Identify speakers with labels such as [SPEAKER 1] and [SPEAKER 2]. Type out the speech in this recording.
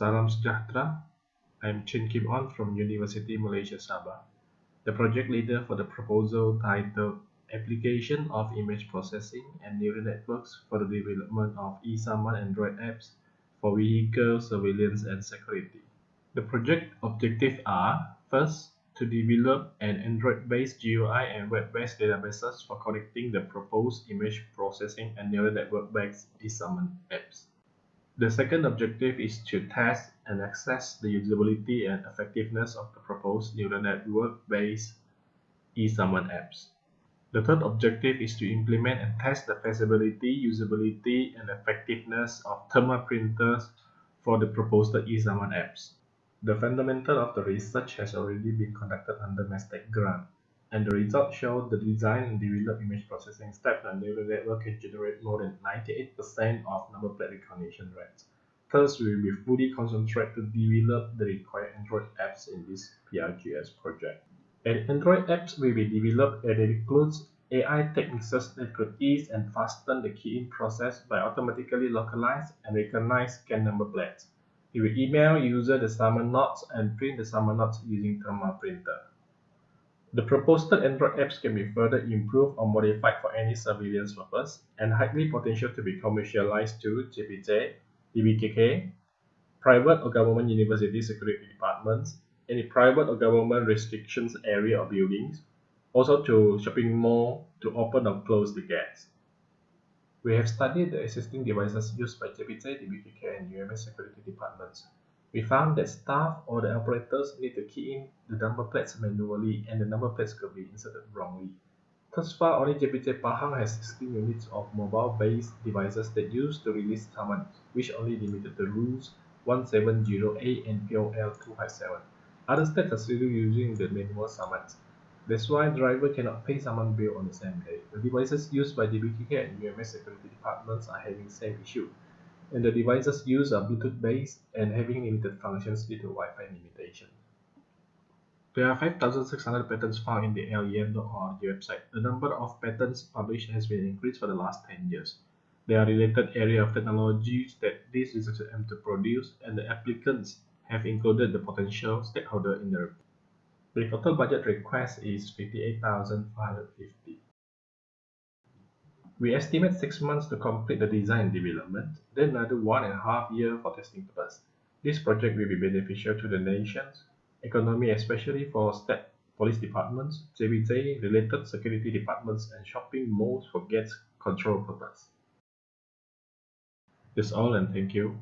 [SPEAKER 1] Salam Sejahtera. I'm Chin Kim On from University Malaysia Sabah, the project leader for the proposal titled Application of Image Processing and Neural Networks for the Development of eSaman Android Apps for Vehicle Surveillance and Security. The project objectives are, first, to develop an Android-based GUI and web-based databases for connecting the proposed image processing and neural network-based eSaman apps. The second objective is to test and assess the usability and effectiveness of the proposed neural network-based eSaman apps. The third objective is to implement and test the feasibility, usability, and effectiveness of thermal printers for the proposed eSaman apps. The fundamental of the research has already been conducted under MESTECC grant and the results show the design and develop image processing steps and neural network can generate more than 98% of number plate recognition rates. Thus, we will be fully concentrated to develop the required Android apps in this PRGS project. An Android apps will be developed and it includes AI techniques that could ease and fasten the key-in process by automatically localize and recognize scan number plates. It will email user the summon notes and print the summon notes using thermal printer. The proposed Android apps can be further improved or modified for any surveillance purpose and highly potential to be commercialized to JPJ, DBKK, private or government university security departments, any private or government restrictions area or buildings, also to shopping mall to open or close the gates. We have studied the existing devices used by JPJ, DBKK, and UMS security departments. We found that staff or the operators need to key in the number plates manually and the number plates could be inserted wrongly. Thus far, only JPJ Pahang has 16 units of mobile-based devices that use to release summons, which only limited the rules 170A and POL 257. Other states are still using the manual summons. That's why driver cannot pay summon bill on the same day. The devices used by DBKK and UMS security departments are having same issue and the devices used are Bluetooth based and having limited functions due to Wi-Fi limitation. There are 5,600 patents found in the Lens.org website. The number of patents published has been increased for the last 10 years. There are related area of technologies that these researchers aim to produce, and the applicants have included the potential stakeholder in the report. The total budget request is 58,450. We estimate six months to complete the design development, then another one and a half year for testing purpose. This project will be beneficial to the nation's economy, especially for state police departments, JPJ related security departments, and shopping malls for gates control purpose. That's all and thank you.